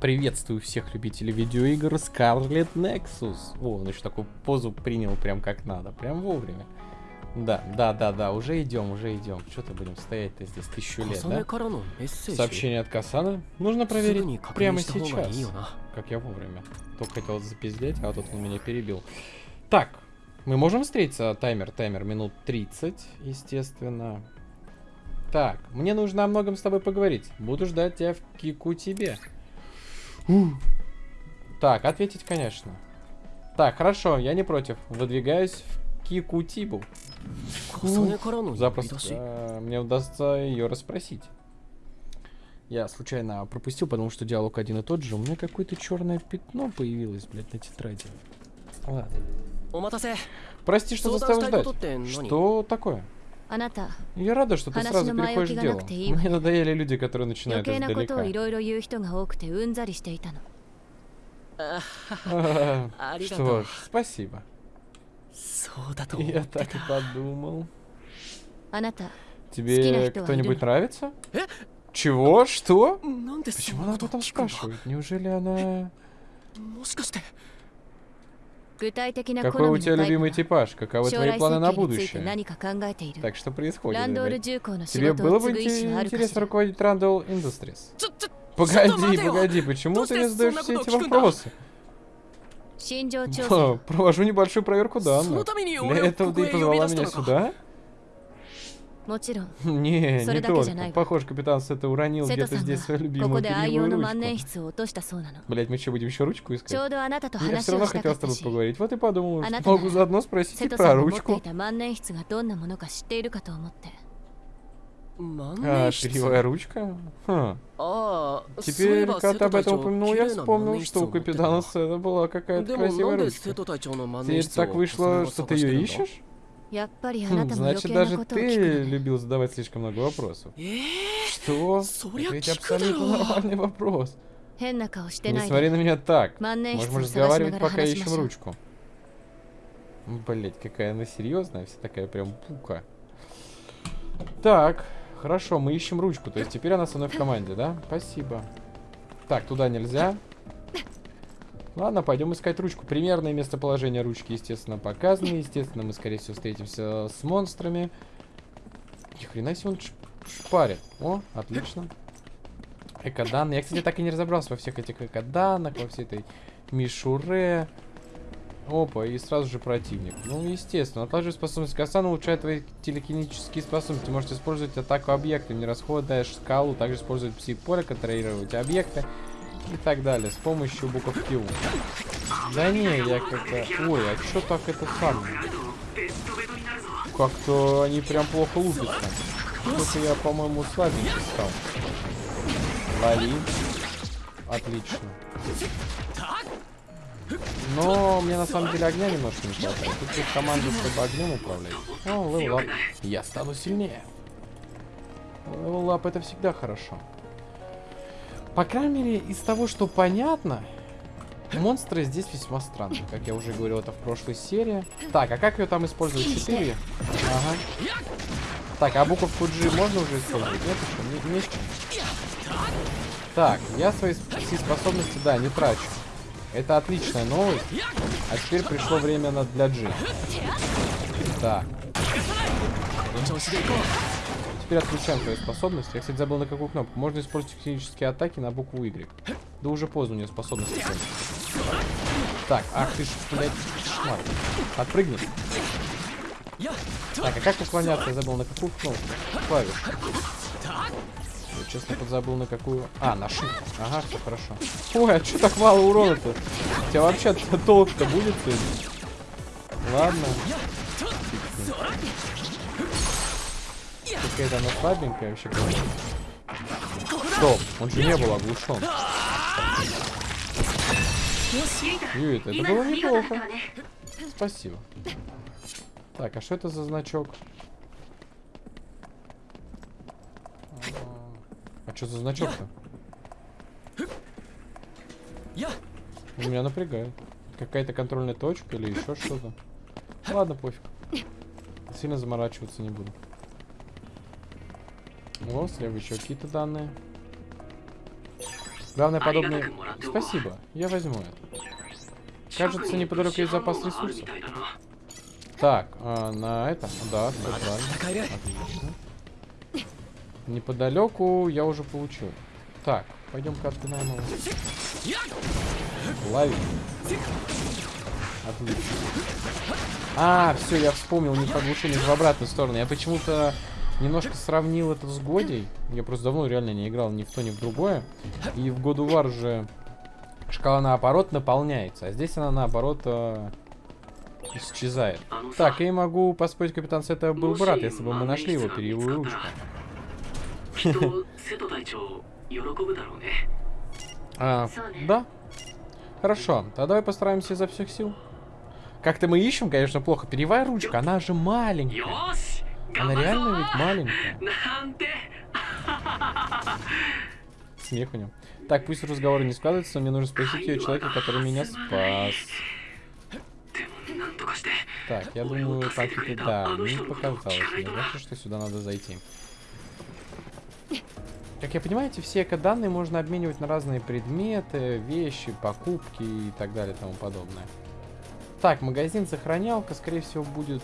Приветствую всех любителей видеоигр Scarlet Nexus. О, он еще такую позу принял прям как надо, прям вовремя. Да, да, да, да, уже идем, уже идем. Что-то будем стоять-то здесь тысячу лет, да? Сообщение от Касана нужно проверить прямо сейчас. Как я вовремя. Только хотел запиздеть, а тут он меня перебил. Так, мы можем встретиться? Таймер, таймер, минут 30, естественно. Так, мне нужно о многом с тобой поговорить. Буду ждать тебя в Кику тебе. Так, ответить, конечно. Так, хорошо, я не против. Выдвигаюсь в Кикутибу. Запросто э, мне удастся ее расспросить. Я случайно пропустил, потому что диалог один и тот же. У меня какое-то черное пятно появилось, блядь, на тетради. Ладно. Прости, что заставил ждать. Что такое? Я рада, что ты сразу переходишь к делу. Мне надоели люди, которые начинают издалека. Что ж, спасибо. Я так и подумал. Тебе кто-нибудь нравится? Чего? Что? Почему она об этом спрашивает? Неужели она... Какой у тебя любимый типаж? Каковы твои планы на будущее? Так что происходит? Тебе было бы интересно руководить Randall Industries? Погоди, погоди, почему ты не задаешь все эти вопросы? Провожу небольшую проверку данных. Для этого ты и позвала меня сюда? Не, не только. Похоже, капитан Сета уронил где-то здесь свою любимую перьевую ручку. Блять, мы что, будем еще ручку искать? Я все равно хотел с тобой поговорить. Вот и подумал, что могу заодно спросить и про ручку. А, перьевая ручка? Хм. Теперь, когда ты об этом упомянул, я вспомнил, что у капитана Сета была какая-то красивая ручка. Теперь так вышло, что ты ее ищешь? Хм, значит, даже ты любил задавать слишком много вопросов. Что? Это ведь абсолютно нормальный вопрос. Не смотри на меня так. Можем разговаривать, пока ищем ручку. Блять, какая она серьезная, вся такая прям пука. Так, хорошо, мы ищем ручку. То есть теперь она со мной в команде, да? Спасибо. Так, туда нельзя. Ладно, пойдем искать ручку. Примерное местоположение ручки, естественно, показано. Естественно, мы, скорее всего, встретимся с монстрами. Ни хрена себе он шпарит. О, отлично. Экоданные. Я, кстати, так и не разобрался во всех этих экоданных, во всей этой мишуре. Опа, и сразу же противник. Ну, естественно. Отложив способность Касан улучшает твои телекинетические способности. Можете использовать атаку объекта, не расходуя шкалу. Также использовать псих-поле, контролировать объекты и так далее с помощью буковки У. Да не, я как-то... Ой, а что так это самое? Как-то они прям плохо лупятся. Это я, по-моему, слабенький стал. Лови. Отлично. Но мне на самом деле огня немножко не хватает. Тут есть команда, чтобы огнем управлять. О, level Я стану сильнее. Level это всегда хорошо. По крайней мере, из того, что понятно, монстры здесь весьма странные, как я уже говорил это в прошлой серии. Так, а как ее там использовать? 4? Ага. Так, а буковку G можно уже использовать? Нет еще? Не, не Так, я свои все способности, да, не трачу. Это отличная новость. А теперь пришло время на для G. Так. Теперь отключаем твою способность. Я, кстати, забыл на какую кнопку. Можно использовать физические атаки на букву Y. Да уже поздно у нее способность. Так, ах ты ж, блядь. Отпрыгни. Так, а как уклоняться? Я забыл на какую кнопку? Клавиш. Я, честно, подзабыл на какую... А, на shift. Ага, все хорошо. Ой, а что так мало урона-то? У тебя вообще толк-то будет? Ладно. Какая-то она слабенькая вообще. Стоп, он же не был оглушен. Юит, это было неплохо. Спасибо. Так, а что это за значок? А что за значок-то? Меня напрягает. Какая-то контрольная точка или еще что-то. Ладно, пофиг. Сильно заморачиваться не буду. О, слева еще какие-то данные. Главное, подобное... Спасибо, я возьму это. Кажется, неподалеку есть запас ресурсов. Так, а, на это... Да, все правильно. Отлично. Неподалеку я уже получил. Так, пойдем-ка отпинаем его. Лови. Отлично. А, все, я вспомнил, не подглушение в обратную сторону. Я почему-то немножко сравнил это с Годей. Я просто давно реально не играл ни в то, ни в другое. И в году вар же шкала наоборот наполняется, а здесь она наоборот э, исчезает. Так, я могу поспорить, капитан Сета был бы рад, если бы мы нашли его перьевую ручку. а, да. Хорошо, тогда давай постараемся изо всех сил. Как-то мы ищем, конечно, плохо. Перьевая ручка, она же маленькая. Она реально ведь маленькая. Смех у него. Так, пусть разговоры не складываются, мне нужно спросить ее человека, который меня спас. Так, я думаю, и да, мне показалось. Мне кажется, что сюда надо зайти. Как я понимаю, эти все эко-данные можно обменивать на разные предметы, вещи, покупки и так далее и тому подобное. Так, магазин сохранялка, скорее всего, будет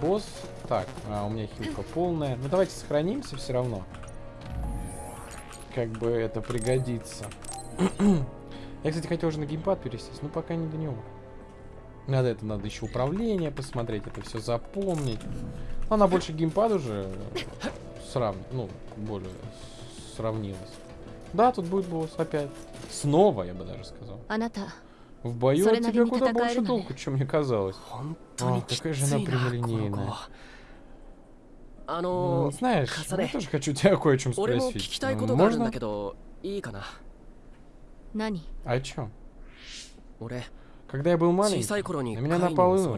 босс. Так, а, у меня хилка полная. Ну, давайте сохранимся все равно. Как бы это пригодится. я, кстати, хотел уже на геймпад пересесть, но пока не до него. Надо это, надо еще управление посмотреть, это все запомнить. Она больше геймпад уже срав... ну, более сравнилась. Да, тут будет босс опять. Снова, я бы даже сказал. В бою от тебя куда больше толку, чем мне казалось. А, какая же она прямолинейная. Ну, знаешь, я тоже хочу тебя кое о чем спросить. Можно? О чем? Когда я был маленький, на меня напал Ину,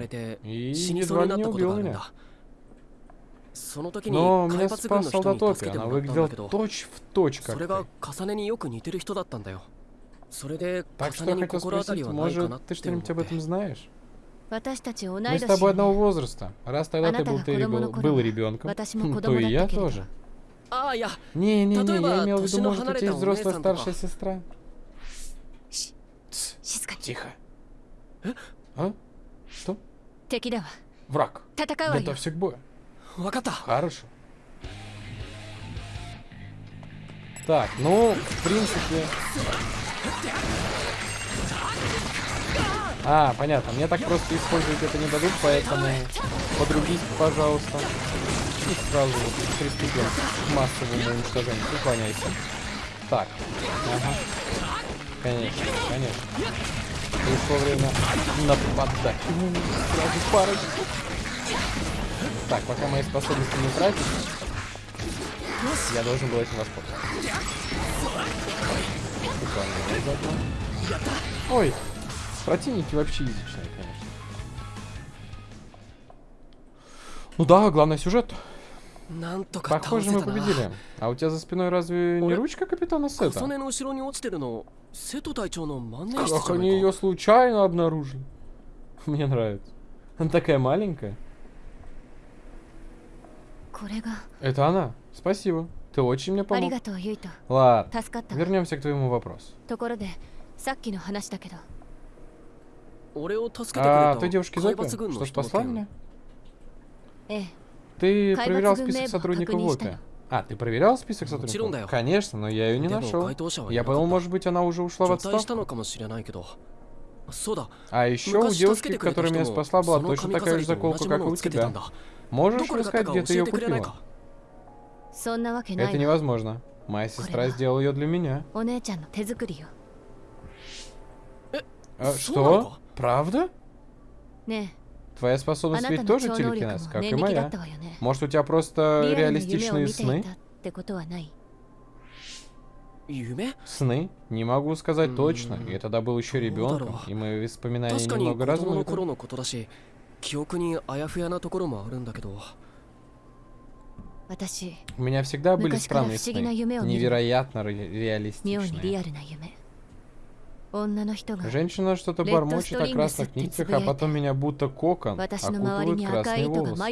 и едва не убил меня. Но меня спас солдатопи, она выглядела точь в точь как ты. Так что я хотел спросить, может, ты что-нибудь об этом знаешь? Мы с тобой одного возраста. Раз тогда ты был, ты был, был ребенком, то и я тоже. Не-не-не, я имел в виду, может, у тебя есть взрослая старшая сестра? Тихо. А? Что? Враг. Готовься к бою. Хорошо. Так, ну, в принципе... А, понятно. Мне так просто использовать это не дадут, поэтому подрубись, пожалуйста. И сразу приступим к массовому уничтожению. Уклоняйся. Так. Ага. Конечно, конечно. Пришло время нападать. Сразу парочку. Так, пока мои способности не тратить, я должен был этим воспользоваться. Ой, противники вообще язычные, конечно. Ну да, главное сюжет. Похоже, мы победили. А у тебя за спиной разве не ручка капитана Сета? Как они ее случайно обнаружили? Мне нравится. Она такая маленькая. Это она. Спасибо. Ты очень мне помог. Ладно, вернемся к твоему вопросу. А, ты девушки Зопи, что спасла меня? Ты проверял список сотрудников ВОПе? А, ты проверял список сотрудников? Конечно, но я ее не нашел. Я подумал, может быть, она уже ушла в отставку. А еще у девушки, которая меня спасла, была точно такая же заколка, как и у тебя. Можешь рассказать, где ты ее купила? Это невозможно. Моя сестра сделала ее для меня. А, что? Правда? Твоя способность ведь тоже телекинез, как и моя. Может, у тебя просто реалистичные сны? Сны? Не могу сказать точно. Я тогда был еще ребенком, и мои воспоминания немного размыты. У меня всегда были странные сны, невероятно реалистичные. Женщина что-то бормочет о красных нитях, а потом меня будто кокон окутывают красные волосы.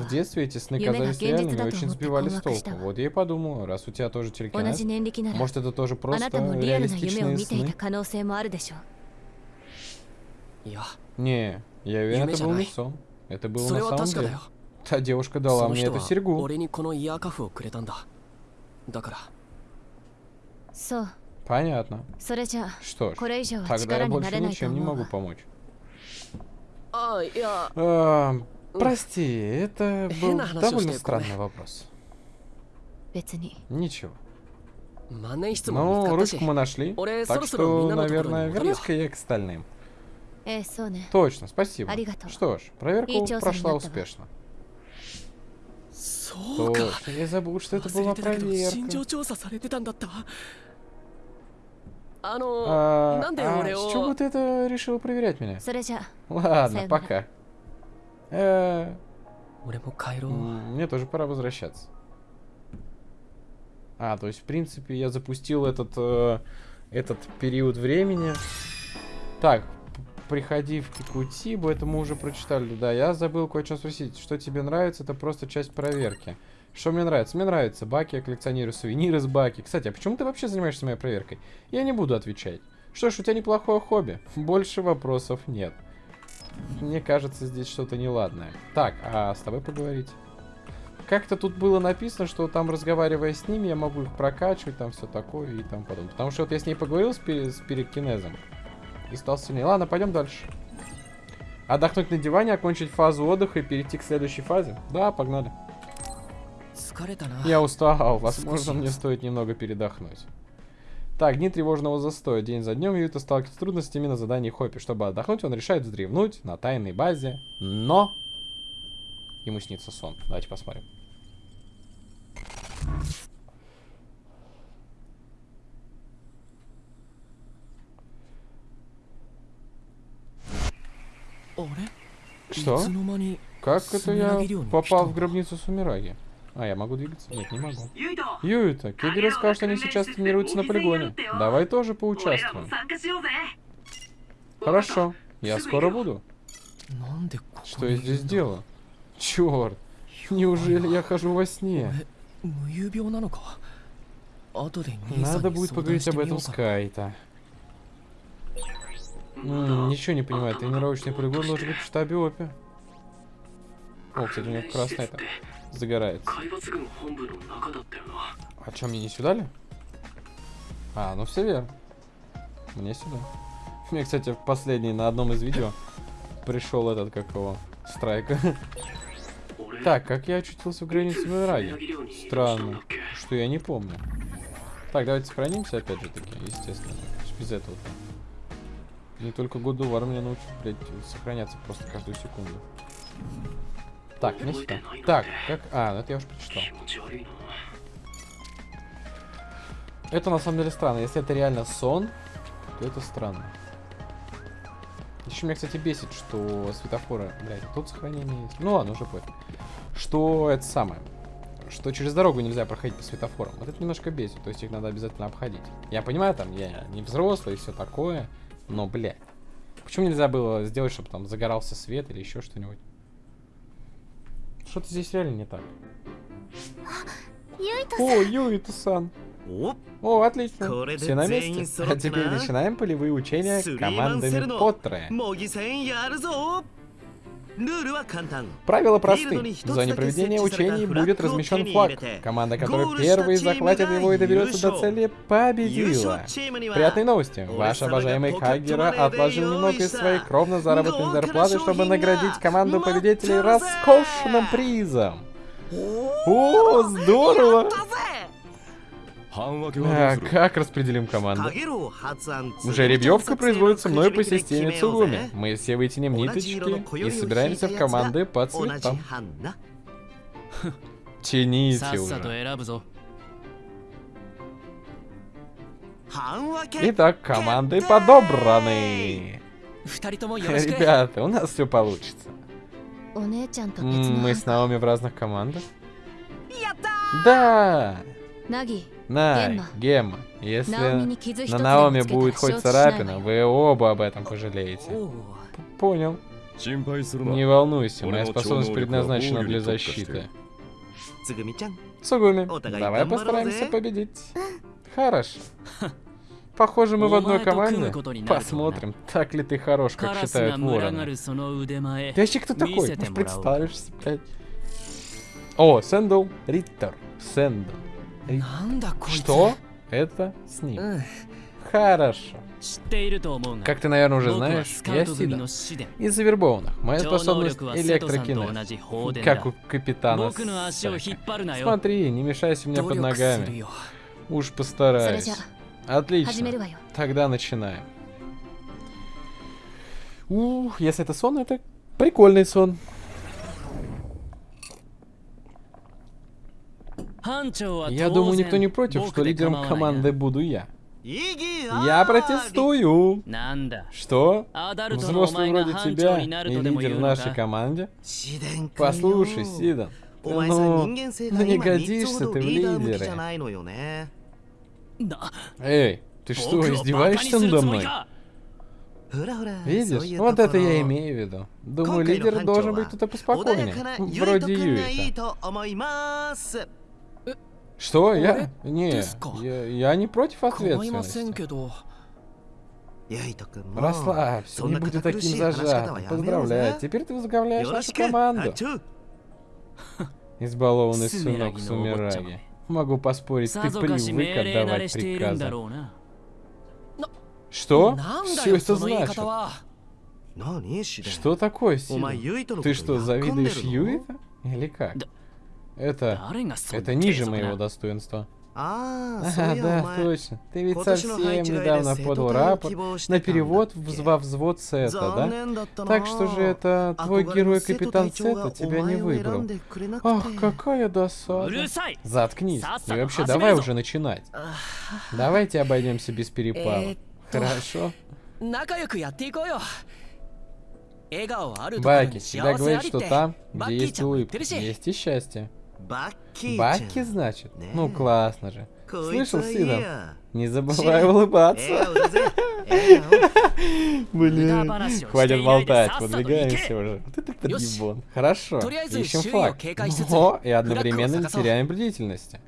В детстве эти сны казались реальными и очень сбивали с толку. Вот я и подумала, раз у тебя тоже телекинез, может это тоже просто реалистичные сны? Не, я уверен, это был не сон. Это было на самом деле. Та девушка дала мне эту серьгу. Понятно. Что ж, тогда я больше ничем не могу помочь. А, прости, это был довольно странный вопрос. Ничего. Ну, ручку мы нашли, так что, наверное, вернусь-ка я к остальным. Точно, спасибо. Что ж, проверка прошла успешно. Точно, я забыл, что это была проверка. А, а с чего ты это решил проверять меня? Ладно, пока. Э, мне тоже пора возвращаться. А, то есть, в принципе, я запустил этот, э, этот период времени. Так, приходи в Кикутибу, это мы уже прочитали. Да, я забыл кое-что спросить. Что тебе нравится, это просто часть проверки. Что мне нравится? Мне нравится баки, я коллекционирую сувениры с баки. Кстати, а почему ты вообще занимаешься моей проверкой? Я не буду отвечать. Что ж, у тебя неплохое хобби. Больше вопросов нет. Мне кажется, здесь что-то неладное. Так, а с тобой поговорить? Как-то тут было написано, что там, разговаривая с ними, я могу их прокачивать, там все такое и там подобное. Потому что вот я с ней поговорил с, пери с перекинезом и стал сильнее. Ладно, пойдем дальше. Отдохнуть на диване, окончить фазу отдыха и перейти к следующей фазе? Да, погнали. Я устал, возможно, мне стоит немного передохнуть. Так, дни тревожного застоя. День за днем Юта сталкивается с трудностями на задании Хоппи. Чтобы отдохнуть, он решает вздремнуть на тайной базе, но... Ему снится сон. Давайте посмотрим. Что? Как это я попал в гробницу Сумираги? А, я могу двигаться? Нет, не могу. Юита, Кигера сказал, что они сейчас тренируются на полигоне. Давай тоже поучаствуем. Хорошо, я скоро буду. Что я здесь делаю? Черт, неужели я хожу во сне? Надо будет поговорить об этом с Кайта. Ничего не понимаю, тренировочный полигон должен быть в штабе ОПИ. О, кстати, у меня красная это загорается. А что, мне не сюда ли? А, ну все верно. Мне сюда. Мне, кстати, в последний, на одном из видео пришел этот, как его, страйк. Так, как я очутился в границе Мираги? Странно, что я не помню. Так, давайте сохранимся опять же таки, естественно. Без этого. Не только году вар меня научит, блядь, сохраняться просто каждую секунду. Так, не сюда. Так, как... А, ну это я уже прочитал. Это на самом деле странно. Если это реально сон, то это странно. Еще меня, кстати, бесит, что светофоры... Блядь, тут сохранение есть. Ну ладно, уже понял. Что это самое. Что через дорогу нельзя проходить по светофорам. Вот это немножко бесит. То есть их надо обязательно обходить. Я понимаю, там, я не взрослый и все такое. Но, блядь. Почему нельзя было сделать, чтобы там загорался свет или еще что-нибудь? Что-то здесь реально не так. О, Юита-сан. О, отлично. Все на месте. А теперь начинаем полевые учения командами Поттера. Правила просты. В зоне проведения учений будет размещен флаг. Команда, которая первой захватит его и доберется до цели, победила. Приятные новости. Ваш обожаемый Кагера отложил немного из своей кровно заработанной зарплаты, чтобы наградить команду победителей роскошным призом. О, здорово! А, как распределим команду? Жеребьевка производится мной по системе Цугуми. Мы все вытянем ниточки и собираемся в команды по цветам. Тяните уже. Итак, команды подобраны. Ребята, у нас все получится. Мы с Наоми в разных командах? Да! На, Гемма, если на Наоми будет хоть царапина, вы оба об этом пожалеете. Понял. Не волнуйся, моя способность предназначена для защиты. Цугуми, давай постараемся победить. Хорошо. Похоже, мы в одной команде. Посмотрим, так ли ты хорош, как считают вороны. Ты вообще кто такой? Может, представишься, блядь? О, Сэндл Риттер. Сэндл. Что? Это с ним. Хорошо. Как ты, наверное, уже знаешь, я Сида. Из завербованных. Моя способность электрокинез. Как у капитана Смотри, не мешайся мне под ногами. Уж постараюсь. Отлично. Тогда начинаем. Ух, если это сон, это прикольный сон. Я думаю, никто не против, что лидером команды буду я. Я протестую. Что? Взрослый вроде тебя и лидер в нашей команде? Послушай, Сидан, ну, ну не годишься ты в лидеры. Эй, ты что, издеваешься надо мной? Видишь? Вот это я имею в виду. Думаю, лидер должен быть кто-то поспокойнее. Вроде Юита. Что? Я? Не, я, я не против ответственности. Расслабься, не будь таким зажатым. Поздравляю, теперь ты возглавляешь нашу команду. Избалованный сынок Сумираги. Могу поспорить, ты привык отдавать приказы. Что? Все это значит? Что такое, Сида? Ты что, завидуешь Юита? Или как? Это... Это ниже моего достоинства. А, да, точно. Ты ведь совсем недавно подал рапорт на перевод во взвод Сета, да? Так что же это твой герой Капитан Сета тебя не выбрал. Ах, какая досада. Заткнись. И вообще, давай уже начинать. Давайте обойдемся без перепалок. Хорошо? Баки всегда говорит, что там, где есть улыбка, есть и счастье. Баки, значит? Ну, классно же. Слышал, Сидан? Не забывай улыбаться. Блин, хватит болтать, подвигаемся уже. Вот это подъебон. Хорошо, ищем флаг. Но и одновременно не теряем бдительности.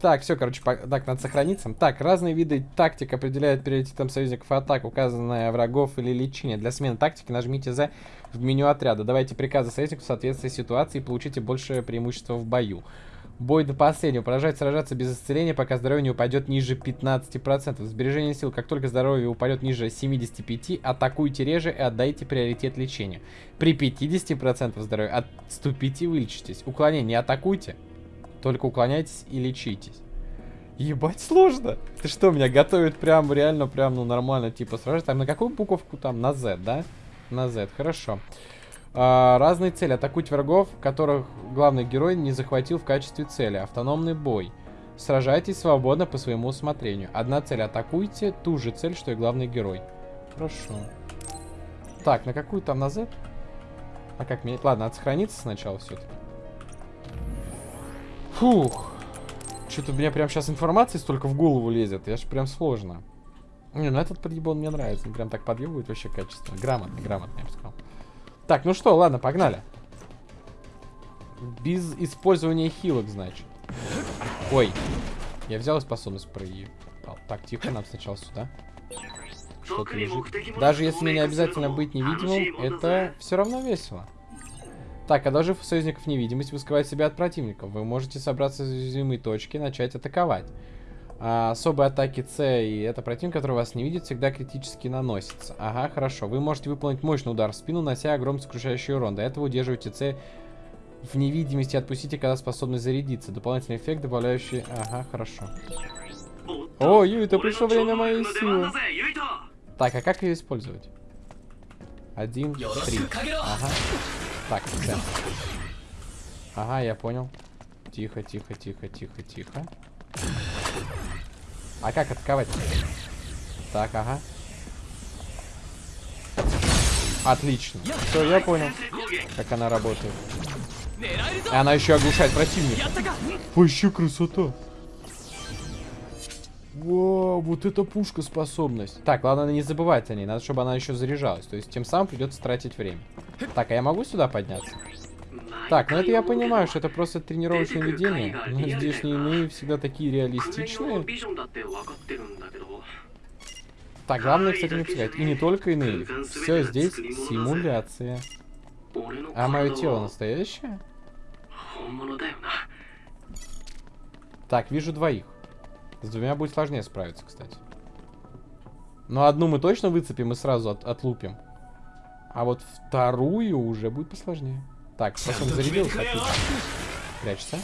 Так, все, короче, так, надо сохраниться. Так, разные виды тактик определяют приоритетом союзников атак, указанная врагов или лечение. Для смены тактики нажмите за в меню отряда. Давайте приказы союзнику в соответствии с ситуацией и получите большее преимущество в бою. Бой до последнего. Продолжать сражаться без исцеления, пока здоровье не упадет ниже 15%. Сбережение сил. Как только здоровье упадет ниже 75%, атакуйте реже и отдайте приоритет лечению. При 50% здоровья отступите и вылечитесь. Уклонение. Не атакуйте. Только уклоняйтесь и лечитесь. Ебать, сложно. Ты что, меня готовят прям реально, прям, ну, нормально, типа, сражаться. Там на какую буковку там? На Z, да? На Z, хорошо. А, разные цели. Атакуйте врагов, которых главный герой не захватил в качестве цели. Автономный бой. Сражайтесь свободно по своему усмотрению. Одна цель атакуйте, ту же цель, что и главный герой. Хорошо. Так, на какую там на Z? А как менять? Ладно, надо сохраниться сначала все-таки. Фух. Что-то у меня прям сейчас информации столько в голову лезет. Я ж прям сложно. Не, ну этот подъебон мне нравится. Он прям так подъебывает вообще качественно. Грамотно, грамотно, я бы сказал. Так, ну что, ладно, погнали. Без использования хилок, значит. Ой. Я взял способность проебал. Так, тихо, нам сначала сюда. Что-то лежит. Даже если мне не обязательно быть невидимым, это все равно весело. Так, одолжив у союзников невидимость, вы скрываете себя от противников. Вы можете собраться в уязвимые точки и начать атаковать. А, особые атаки С и это противник, который вас не видит, всегда критически наносится. Ага, хорошо. Вы можете выполнить мощный удар в спину, нося огромный сокрушающий урон. До этого удерживайте С в невидимости отпустите, когда способность зарядиться. Дополнительный эффект, добавляющий... Ага, хорошо. О, Юита, пришло время моей силы. Так, а как ее использовать? Один, три. Ага. Так, все. Ага, я понял. Тихо, тихо, тихо, тихо, тихо. А как атаковать? Так, ага. Отлично. Все, я понял, как она работает. И она еще оглушает противника. Вообще красота. Вау, вот это пушка способность. Так, ладно, не забывать о ней. Надо, чтобы она еще заряжалась. То есть, тем самым придется тратить время. Так, а я могу сюда подняться? Так, ну это я понимаю, что это просто тренировочное видение. Но здешние иные всегда такие реалистичные. Так, главное, кстати, не пускать. И не только иные. Все здесь симуляция. А мое тело настоящее? Так, вижу двоих. С двумя будет сложнее справиться, кстати. Но одну мы точно выцепим и сразу от отлупим. А вот вторую уже будет посложнее. Так, потом зарядился, отлично. Прячься.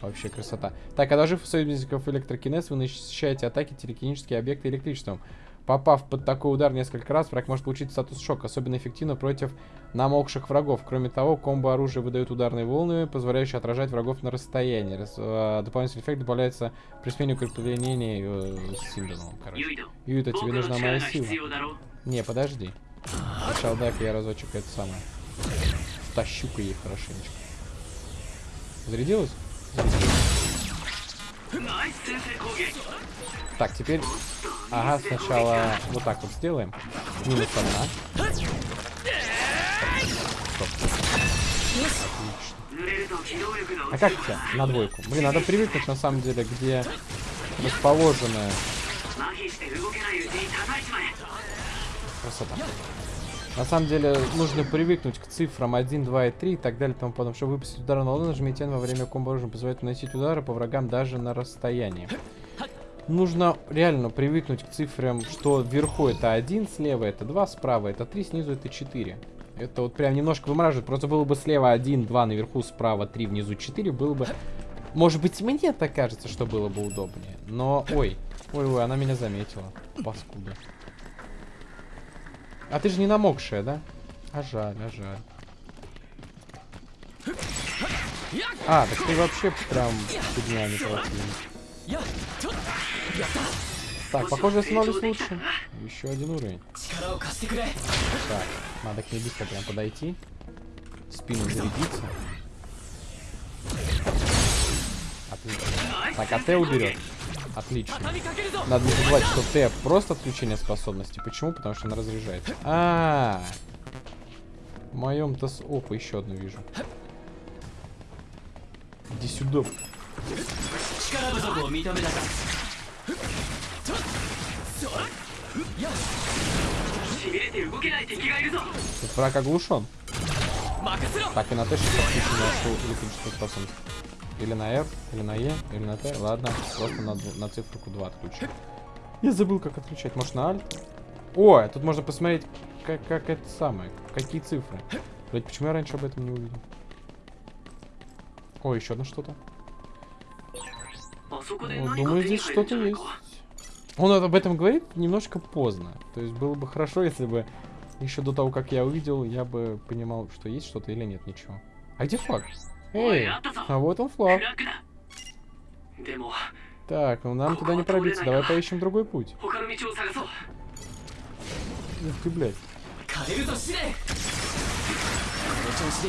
Вообще красота. Так, а даже союзников электрокинез вы защищаете атаки телекинические объекты электричеством. Попав под такой удар несколько раз, враг может получить статус шок, особенно эффективно против намокших врагов. Кроме того, комбо оружия выдают ударные волны, позволяющие отражать врагов на расстоянии. Раз, э, дополнительный эффект добавляется при смене укрепления э, с символом, короче. Юта, тебе нужна моя сила. Не, подожди. Сначала дай-ка я разочек это самое. Тащу-ка ей хорошенечко. Зарядилась? Так, теперь... Ага, сначала вот так вот сделаем. Минус одна. Стоп. Отлично. А как тебя? На двойку. Блин, надо привыкнуть на самом деле, где расположены... Красота. На самом деле, нужно привыкнуть к цифрам 1, 2 и 3 и так далее, тому подобное. Чтобы выпустить удар на ладонь, нажмите N во время комбо оружия. Позволяет наносить удары по врагам даже на расстоянии. Нужно реально привыкнуть к цифрам, что вверху это 1, слева это 2, справа это 3, снизу это 4. Это вот прям немножко вымораживает. Просто было бы слева 1, 2, наверху, справа 3, внизу 4, было бы... Может быть, мне так кажется, что было бы удобнее. Но, ой, ой-ой, она меня заметила. Паскуда. А ты же не намокшая, да? А жаль, а жаль. А, так ты вообще прям фигня не противник. Так, похоже, я становлюсь лучше. Еще один уровень. Так, надо к ней быстро прям подойти. Спину зарядиться. Отлично. Так, а Т уберет. Отлично. Надо не забывать, что Т просто отключение способности. Почему? Потому что она разряжает. А, -а, -а. В моем-то... Опа, еще одну вижу. Иди сюда. Тут враг оглушен. Так, и на Т сейчас отключена электрическую способность. Или на R, или на E, или на T. Ладно, просто на, на циферку 2 отключу. Я забыл, как отключать. Может, на Alt? О, тут можно посмотреть, как, как это самое. Какие цифры. Блять, почему я раньше об этом не увидел? О, еще одно что-то. Думаю, здесь что-то есть. Он об этом говорит немножко поздно. То есть было бы хорошо, если бы еще до того, как я увидел, я бы понимал, что есть что-то или нет, ничего. А где флаг? Эй, а вот он флаг. Так, ну нам туда не пробиться. Давай поищем другой путь. Ух ты, блядь.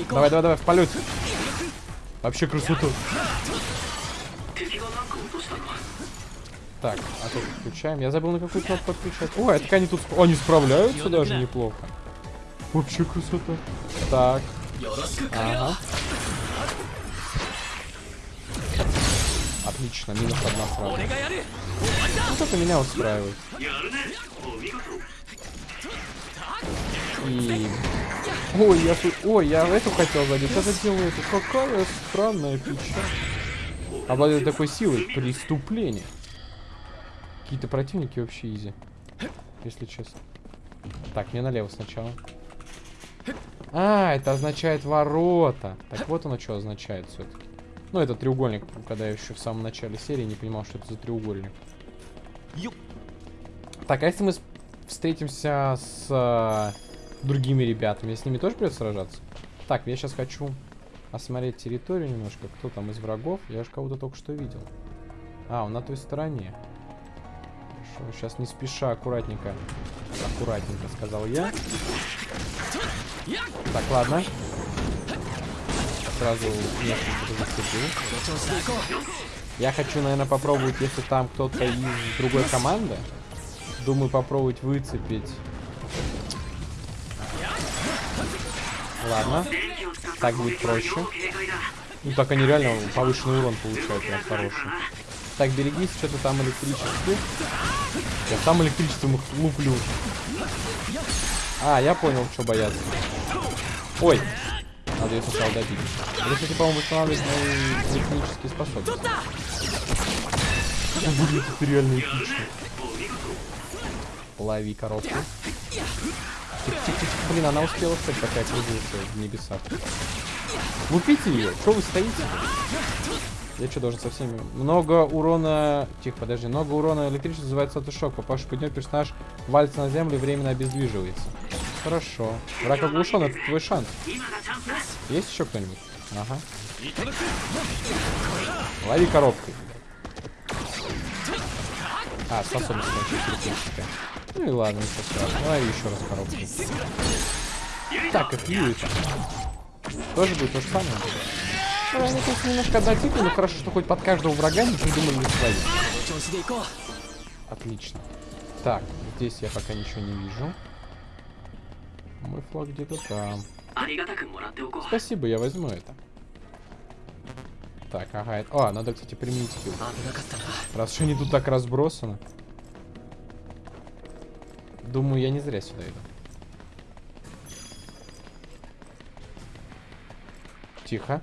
Давай, давай, давай, в полет. Вообще красоту. Так, а тут включаем. Я забыл на какую кнопку подключать. О, это они тут... Они справляются даже неплохо. Вообще красота. Так. Ага. Отлично, минус одна сразу. Вот это меня устраивает. И... Ой, я, ой, я эту хотел задеть, это делаю эту. Какая странная фича. Обладает такой силой. Преступление. Какие-то противники вообще изи. Если честно. Так, мне налево сначала. А, это означает ворота. Так вот оно что означает все-таки. Ну, это треугольник, когда я еще в самом начале серии не понимал, что это за треугольник. Так, а если мы встретимся с э, другими ребятами, с ними тоже придется сражаться? Так, я сейчас хочу осмотреть территорию немножко. Кто там из врагов? Я же кого-то только что видел. А, он на той стороне. Сейчас не спеша, аккуратненько. Аккуратненько, сказал я. Так, ладно сразу. Я хочу, наверное, попробовать, если там кто-то из другой команды. Думаю, попробовать выцепить. Ладно. Так будет проще. Ну так они реально повышенный урон получают, прям хороший. Так, берегись, что-то там электричество. Я там электричеством их луплю. А, я понял, что бояться. Ой, надо ее сначала добить. Это, кстати, по-моему, восстанавливает мои технические способности. Выглядит это реально эпично. Лови коробку. Тихо, тихо, тихо. Блин, она успела, кстати, пока я кружился в небесах. Лупите ее. Что вы стоите? Я что, должен со всеми... Много урона... Тихо, подожди. Много урона электричества называется автошок. Попавший под него персонаж валится на землю и временно обездвиживается. Хорошо. Враг оглушен, это твой шанс. Есть еще кто-нибудь? Ага. Лови коробкой. А, способность. Ну и ладно, ничего страшного. Лови еще раз коробку. Так, это? Тоже будет то же самое? Ну, они тут немножко однотипны, но хорошо, что хоть под каждого врага не придумали свои. Отлично. Так, здесь я пока ничего не вижу. Мой флаг где-то там. Спасибо, я возьму это. Так, ага. Это... О, надо, кстати, применить хил. Раз что они тут так разбросаны. Думаю, я не зря сюда иду. Тихо.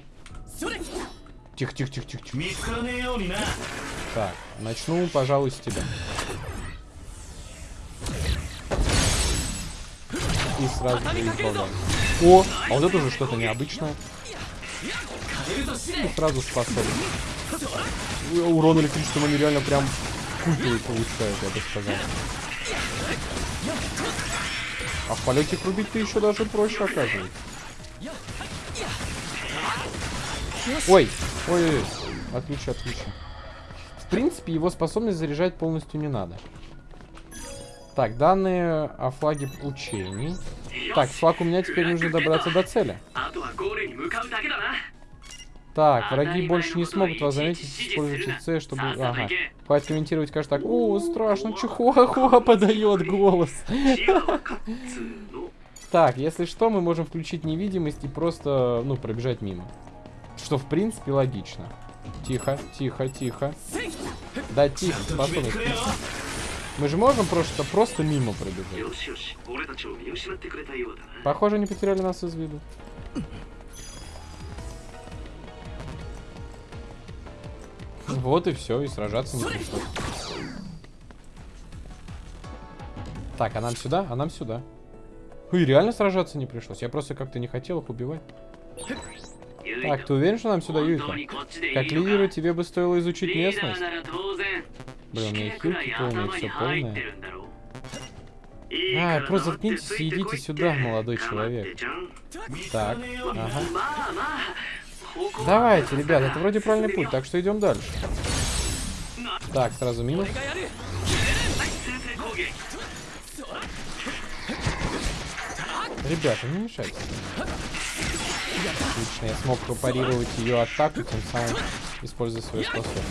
Тихо, тихо, тихо, тихо, тихо. Так, начну, пожалуй, с тебя. И сразу избавляем. О, а вот это уже что-то необычное. И сразу способен. Урон электричеством они реально прям культовый получают, я бы сказал. А в полете их рубить-то еще даже проще оказывается. Ой, ой, ой, отлично, отлично. В принципе, его способность заряжать полностью не надо. Так, данные о флаге учений. Так, флаг у меня теперь нужно добраться до цели. Так, враги больше не смогут вас заметить, используйте С, чтобы... Ага. Хватит комментировать, кажется так. О, страшно, Чихуахуа подает голос. Так, если что, мы можем включить невидимость и просто, ну, пробежать мимо. Что, в принципе, логично. Тихо, тихо, тихо. Да, тихо, способность. Мы же можем просто, просто мимо пробежать. Похоже, не потеряли нас из виду. Вот и все, и сражаться не пришлось. Так, а нам сюда? А нам сюда. И реально сражаться не пришлось. Я просто как-то не хотел их убивать. Так, ты уверен, что нам сюда Юйка? Как лидеру тебе бы стоило изучить местность? Блин, у меня хилки полные, все полное. А, просто заткнитесь и идите сюда, молодой человек. Так, ага. Давайте, ребят, это вроде правильный путь, так что идем дальше. Так, сразу минус. Ребята, не мешайте. Отлично, я смог парировать ее атаку, тем самым используя свою способность.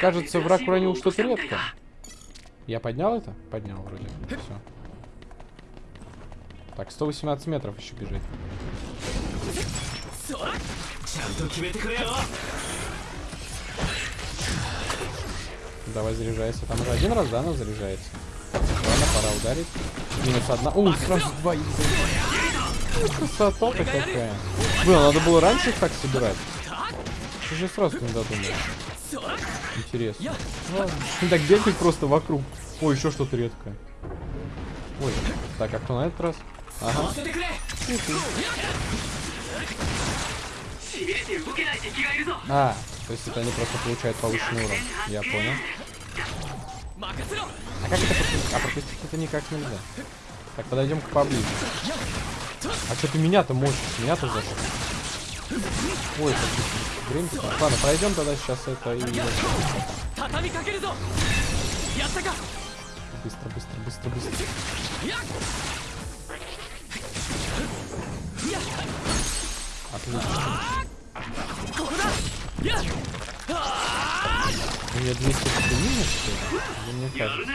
Кажется, враг уронил что-то редко. Я поднял это? Поднял вроде. Все. Так, 118 метров еще бежит. Давай заряжайся. Там уже один раз, да, она заряжается? Ладно, пора ударить. Минус одна. О, сразу два Красота-то какая. Блин, надо было раньше их так собирать. Ты же сразу не додумал. Интересно. Ладно. Так бегать просто вокруг. Ой, еще что-то редкое. Ой, так, а кто на этот раз? Ага. А, то есть это они просто получают повышенный урон. Я понял. А как это пропустить? А пропустить это никак нельзя. Так, подойдем к поближе. А что ты меня-то мощишь? Меня-то зашел. Ой, как время Ладно, пройдем тогда сейчас это и... Быстро, быстро, быстро, быстро. Отлично. У меня 200 минус, что ли? Мне кажется.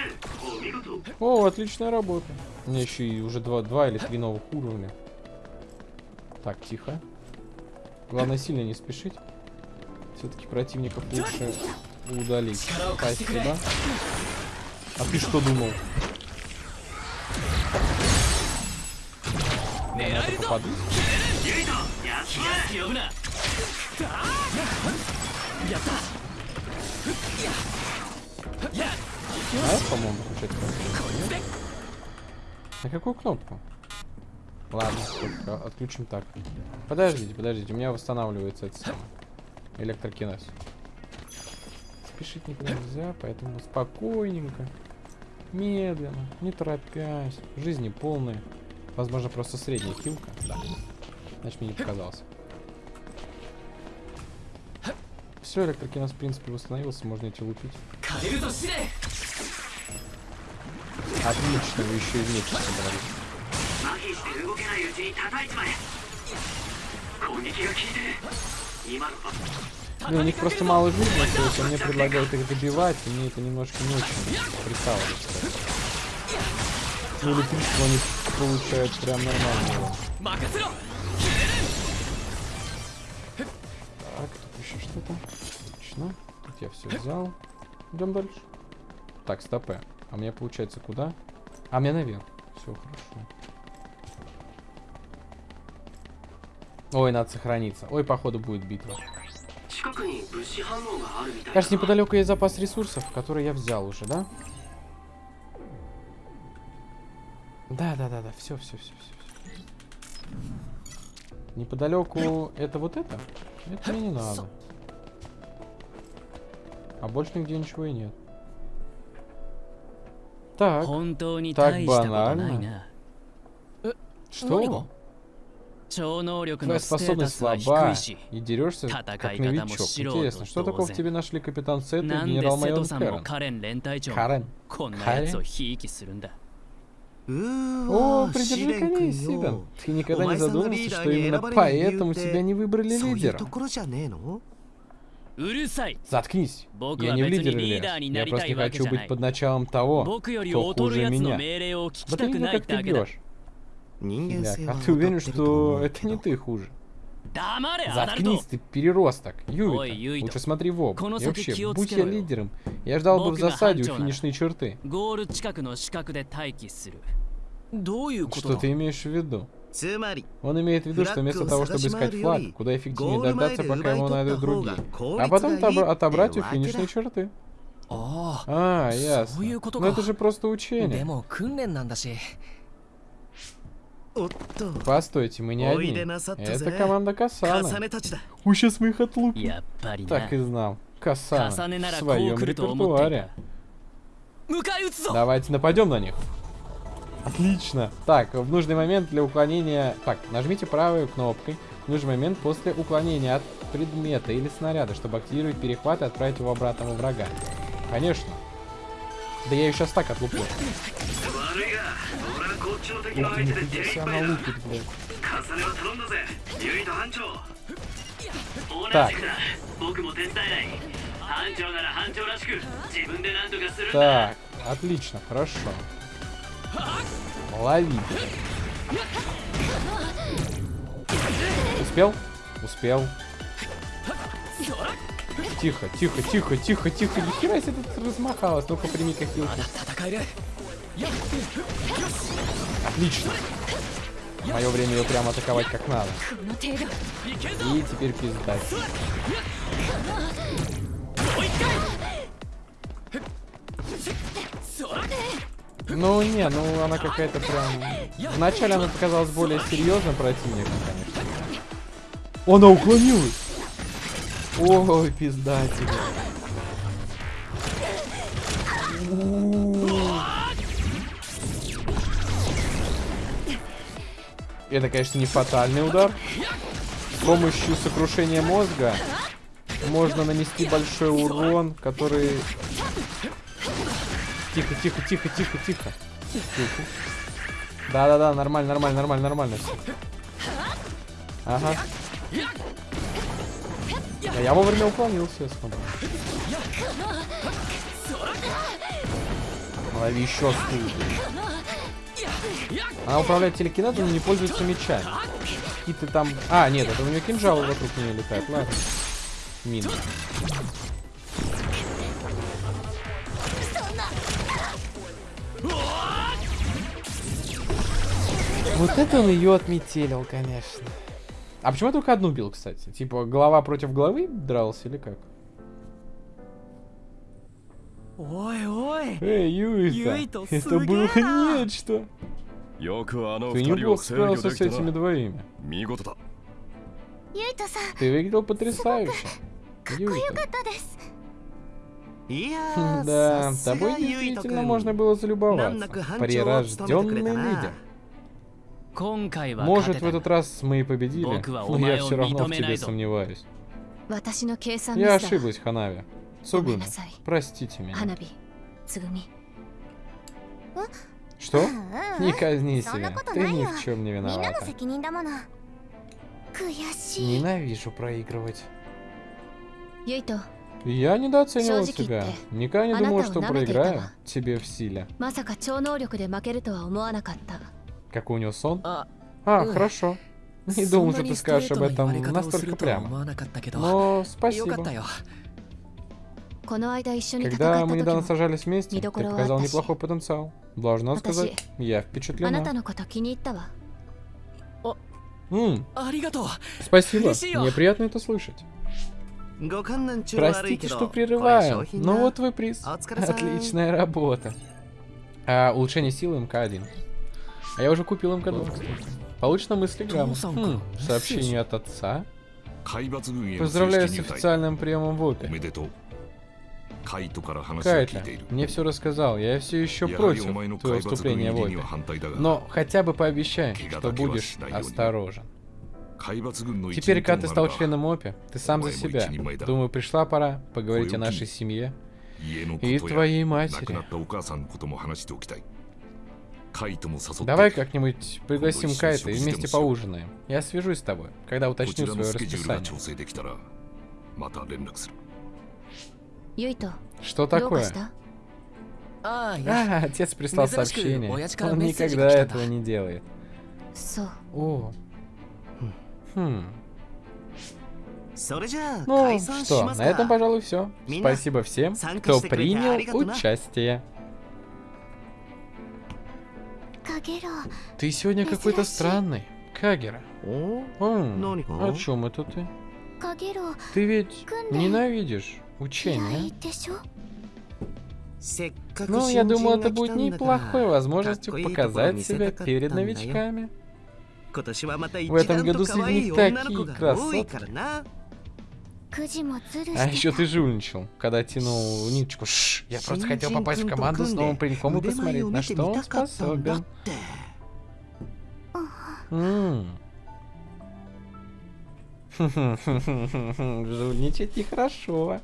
О, отличная работа. У меня еще и уже два, два или три новых уровня. Так, тихо. Главное сильно не спешить. Все-таки противников лучше удалить. Спасибо. А ты что думал? Я на это попаду? А по-моему, включать кнопку. На какую кнопку? Ладно, только отключим так. Подождите, подождите, у меня восстанавливается это самое. Электрокинез. Спешить никуда нельзя, поэтому спокойненько, медленно, не торопясь. Жизни полные. Возможно, просто средняя хилка. Да. Значит, мне не показалось. Все, электрокинез, в принципе, восстановился, можно идти лупить. Отлично, вы еще и вместе собрались. Ну, у них просто мало жизни, то есть мне предлагают их добивать, и мне это немножко не очень прикалывается. Ну, электричество они получают прям нормально. Так, тут еще что-то. Отлично. Тут я все взял. Идем дальше. Так, стопы. А мне получается куда? А мне наверх. Все хорошо. Ой, надо сохраниться. Ой, походу будет битва. Кажется, неподалеку есть запас ресурсов, который я взял уже, да? Да, да, да, да. Все, все, все, все. Неподалеку это вот это? Это мне не надо. А больше нигде ничего и нет. Так. Так банально. Что? Твоя способность слаба и дерешься как новичок. Интересно, что такого в тебе нашли капитан Сет и генерал-майор Карен? Карен? Карен? О, придержи коней, Сидан. Ты никогда не задумывался, что именно поэтому тебя не выбрали лидером? Заткнись. Я не в лидере. Я просто не хочу быть под началом того, кто хуже меня. Вот именно как ты бьешь. А ты уверен, что это не ты хуже? Заткнись, ты переросток. Юита, лучше смотри в оба. И вообще, будь я лидером, я ждал бы в засаде у финишной черты. Что ты имеешь в виду? Он имеет в виду, что вместо того, чтобы искать флаг, куда эффективнее дождаться, пока его найдут другие. А потом отобрать у финишной черты. А, ясно. Но это же просто учение. Постойте, мы не одни. Это команда Касана. Ой, сейчас мы их отлупим. Так и знал. Касана в своем репертуаре. Давайте нападем на них. Отлично. Так, в нужный момент для уклонения... Так, нажмите правой кнопкой в нужный момент после уклонения от предмета или снаряда, чтобы активировать перехват и отправить его обратно во врага. Конечно. Да я ее сейчас так отлуплю. Ух ты, нифига себе она лупит, блядь. Так. Так, отлично, хорошо. Лови. Успел? Успел. Тихо, тихо, тихо, тихо, тихо. Нихера себе тут размахалась. Ну-ка, прими как хилку. Отлично. Мое время ее прямо атаковать как надо. И теперь пиздать. Ну не, ну она какая-то прям... Вначале она показалась более серьезным противником, конечно. Она уклонилась! Ой, пизда тебе. Это, конечно, не фатальный удар. С помощью сокрушения мозга можно нанести большой урон, который... Тихо, тихо, тихо, тихо, тихо. Да-да-да, нормально, нормально, нормально, нормально. Ага. А я вовремя уклонился, я смотрю. Лови еще стул. Она управляет телекинезом, но не пользуется мечами. Какие-то там... А, нет, это у нее кинжалы вокруг нее летают. Ладно. Мина. Вот это он ее отметелил, конечно. А почему я только одну бил, кстати? Типа, голова против головы дрался или как? Ой, ой. Эй, Юита, это было нечто. Ты неплохо справился с этими двоими. Ты выглядел потрясающе. Юита. Да, тобой действительно можно было залюбоваться. Прирожденный лидер. Может, в этот раз мы и победили, но я все равно в тебе сомневаюсь. Я ошиблась, Ханави. Сугуми, простите меня. Что? Не казни себя. Ты ни в чем не виновата. Ненавижу проигрывать. Я недооценивал тебя. Никогда не думал, что проиграю тебе в силе. Какой у него сон? А, хорошо. Не думал, что ты скажешь об этом настолько прямо. Но спасибо. Когда мы недавно сражались вместе, ты показал неплохой потенциал. Должна сказать, я впечатлена. М Спасибо, мне приятно это слышать. Простите, что прерываю, но вот твой приз. Отличная работа. А, улучшение силы МК-1. А я уже купил МК-2, кстати. Получена мыслеграмма. Хм, сообщение от отца. Поздравляю с официальным приемом в ОПе. Кайта, мне все рассказал. Я все еще против твоего вступления в ОПе. Но хотя бы пообещай, что будешь осторожен. Теперь, когда ты стал членом ОПи, ты сам за себя. Думаю, пришла пора поговорить о нашей семье и твоей матери. Давай как-нибудь пригласим Кайта и вместе поужинаем. Я свяжусь с тобой, когда уточню свое расписание. Что такое? А, отец прислал сообщение. Он никогда этого не делает. О. Хм. Ну что, на этом, пожалуй, все. Спасибо всем, кто принял участие. Ты сегодня какой-то странный. Кагера. О, о чем это ты? Ты ведь ненавидишь учение. Ну, я думаю, это будет неплохой возможностью показать себя перед новичками. В этом году среди них такие красотки. А еще ты жульничал, когда тянул ниточку. Шш, я просто хотел попасть в команду с новым пареньком и посмотреть, на что он способен. Жульничать нехорошо.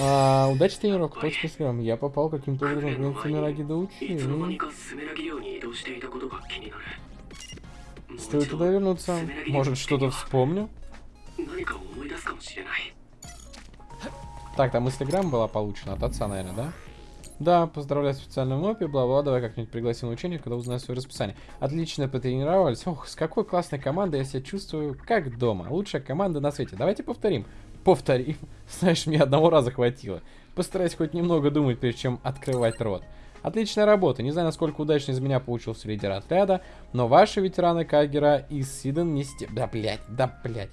А, удачи тренировка, точка схем. Я попал каким-то образом в Семираги до. Стоит туда вернуться. Может, что-то вспомню? Так, там мыслеграмма была получена от отца, наверное, да? Да, поздравляю с официальным ОПи, бла-бла, давай как-нибудь пригласим на учение, когда узнаю свое расписание. Отлично потренировались. Ох, с какой классной командой я себя чувствую, как дома. Лучшая команда на свете. Давайте повторим. Повторим. Знаешь, мне одного раза хватило. Постараюсь хоть немного думать, прежде чем открывать рот. Отличная работа. Не знаю, насколько удачно из меня получился лидер отряда, но ваши ветераны Кагера и Сиден не сте... Да, блядь, да, блядь.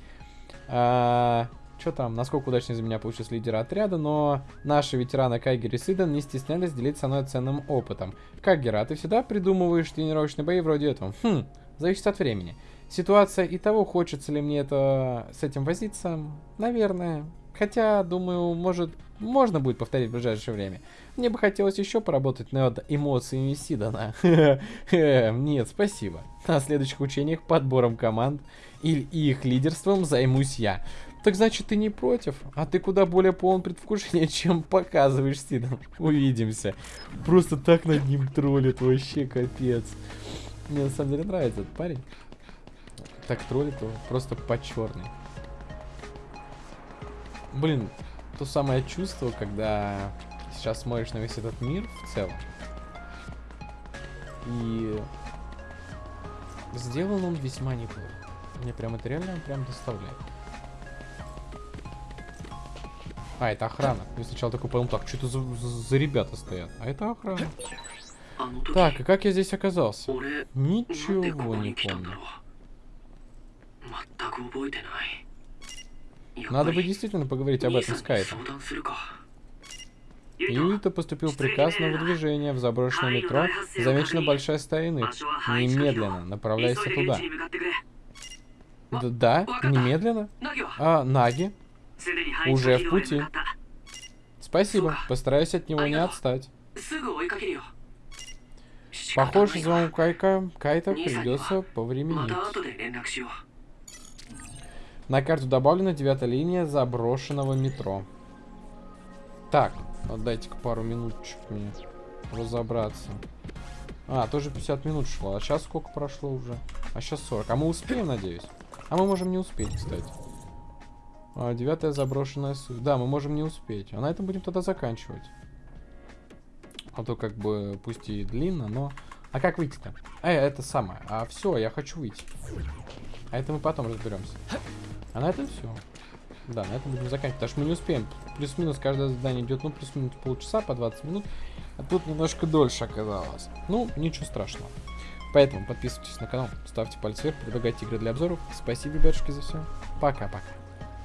А, что там, насколько удачно из меня получился лидер отряда, но наши ветераны Кайгер и Сиден не стеснялись делиться со мной ценным опытом. Кагера, а ты всегда придумываешь тренировочные бои вроде этого? Хм, зависит от времени. Ситуация и того, хочется ли мне это с этим возиться, наверное. Хотя, думаю, может, можно будет повторить в ближайшее время. Мне бы хотелось еще поработать над эмоциями Сидана. Нет, спасибо. На следующих учениях подбором команд и их лидерством займусь я. Так значит, ты не против? А ты куда более полон предвкушения, чем показываешь Сидан. Увидимся. Просто так над ним троллит, вообще капец. Мне на самом деле нравится этот парень. Так троллит его, просто по черный. Блин, то самое чувство, когда сейчас смотришь на весь этот мир в целом. И сделан он весьма неплохо. Мне прям это реально прям доставляет. А, это охрана. Я сначала такой подумал, так, что это за, за, за ребята стоят? А это охрана. Так, и как я здесь оказался? Ничего не помню. Надо бы действительно поговорить об этом с Кайтом. Юита поступил приказ на выдвижение в заброшенное метро. Замечена большая стая иных. Немедленно направляйся туда. Да, да немедленно. А, Наги? Уже в пути. Спасибо, постараюсь от него не отстать. Похоже, звонок Кайка, Кайта придется повременить. На карту добавлена девятая линия заброшенного метро. Так, дайте-ка пару минуточек мне разобраться. А, тоже 50 минут шло. А сейчас сколько прошло уже? А сейчас 40. А мы успеем, надеюсь? А мы можем не успеть, кстати. А, девятая заброшенная суть. Да, мы можем не успеть. А на этом будем тогда заканчивать. А то как бы, пусть и длинно, но... А как выйти-то? Э, это самое. А все, я хочу выйти. А это мы потом разберемся. А на этом все. Да, на этом будем заканчивать, потому что мы не успеем. Плюс-минус каждое задание идет, ну, плюс-минус полчаса, по 20 минут. А тут немножко дольше оказалось. Ну, ничего страшного. Поэтому подписывайтесь на канал, ставьте пальцы вверх, предлагайте игры для обзоров. Спасибо, ребятушки, за все. Пока-пока.